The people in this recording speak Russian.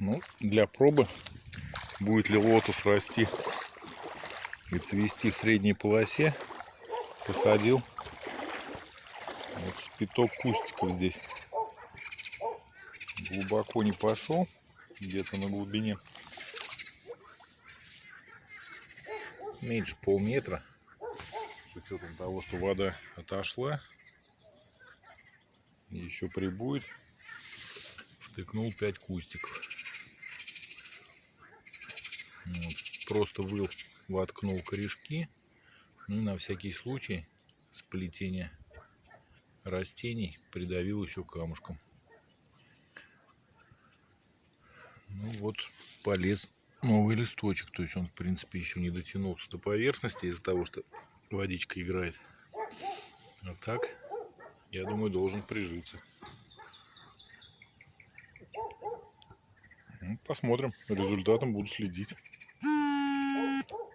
Ну, для пробы, будет ли лотос расти и цвести в средней полосе, посадил вот спиток кустиков здесь. Глубоко не пошел, где-то на глубине меньше полметра. С учетом того, что вода отошла, еще прибудет, втыкнул 5 кустиков. Вот. Просто выл, воткнул корешки. Ну и на всякий случай сплетение растений придавил еще камушком. Ну вот полез новый листочек. То есть он в принципе еще не дотянулся до поверхности из-за того, что водичка играет. А так, я думаю, должен прижиться. Ну, посмотрим. Результатом буду следить.